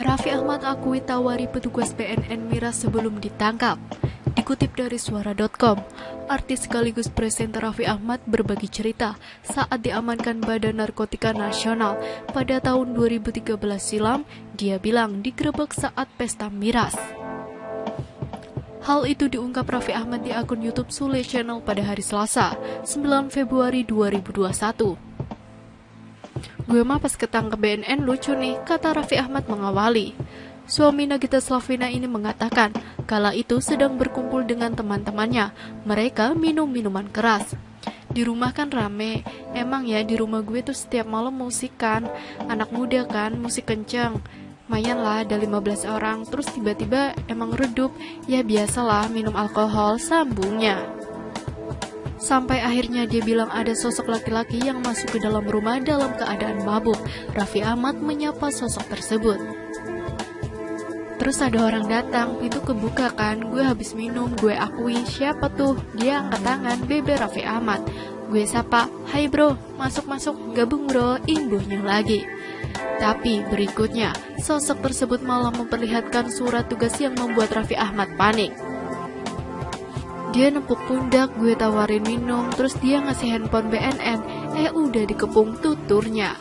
Raffi Ahmad akui tawari petugas BNN Miras sebelum ditangkap. Dikutip dari suara.com, artis sekaligus presenter Raffi Ahmad berbagi cerita saat diamankan Badan Narkotika Nasional pada tahun 2013 silam, dia bilang digerebek saat pesta miras. Hal itu diungkap Raffi Ahmad di akun YouTube Sule Channel pada hari Selasa, 9 Februari 2021. Gue mah pas ketangkep BNN lucu nih, kata Raffi Ahmad mengawali. Suami Nagita Slavina ini mengatakan, kala itu sedang berkumpul dengan teman-temannya. Mereka minum minuman keras. Di rumah kan rame, emang ya di rumah gue tuh setiap malam musik kan, anak muda kan, musik kenceng. Mayan lah ada 15 orang, terus tiba-tiba emang redup, ya biasalah minum alkohol, sambungnya. Sampai akhirnya dia bilang ada sosok laki-laki yang masuk ke dalam rumah dalam keadaan mabuk. Raffi Ahmad menyapa sosok tersebut. Terus ada orang datang, pintu kebuka kan, gue habis minum, gue akui, siapa tuh? Dia angkat tangan, Bebe Raffi Ahmad. Gue sapa, hai bro, masuk-masuk, gabung bro, imbuhnya lagi. Tapi berikutnya, sosok tersebut malah memperlihatkan surat tugas yang membuat Raffi Ahmad panik. Dia nepuk pundak, gue tawarin minum, terus dia ngasih handphone BNN, eh udah dikepung tuturnya.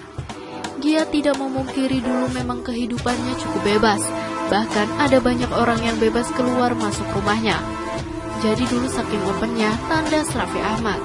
Dia tidak memungkiri dulu memang kehidupannya cukup bebas, Bahkan ada banyak orang yang bebas keluar masuk rumahnya. Jadi dulu saking opennya, tanda Raffi Ahmad.